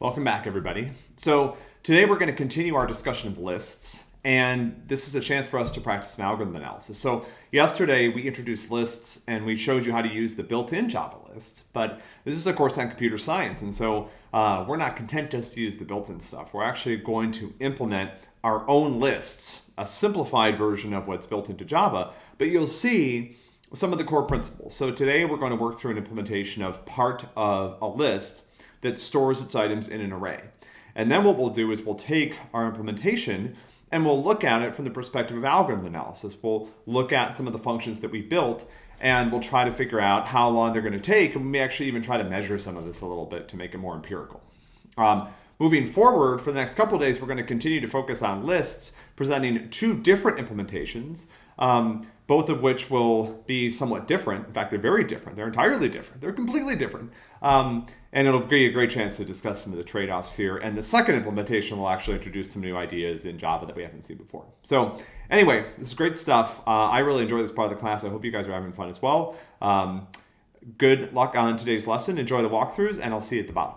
Welcome back, everybody. So today we're going to continue our discussion of lists, and this is a chance for us to practice some algorithm analysis. So yesterday we introduced lists and we showed you how to use the built-in Java list, but this is a course on computer science, and so uh, we're not content just to use the built-in stuff. We're actually going to implement our own lists, a simplified version of what's built into Java, but you'll see some of the core principles. So today we're going to work through an implementation of part of a list that stores its items in an array. And then what we'll do is we'll take our implementation and we'll look at it from the perspective of algorithm analysis. We'll look at some of the functions that we built and we'll try to figure out how long they're going to take. And we may actually even try to measure some of this a little bit to make it more empirical. Um, moving forward for the next couple days, we're going to continue to focus on lists, presenting two different implementations. Um, both of which will be somewhat different. In fact, they're very different. They're entirely different. They're completely different. Um, and it'll be a great chance to discuss some of the trade-offs here. And the second implementation will actually introduce some new ideas in Java that we haven't seen before. So anyway, this is great stuff. Uh, I really enjoy this part of the class. I hope you guys are having fun as well. Um, good luck on today's lesson. Enjoy the walkthroughs, and I'll see you at the bottom.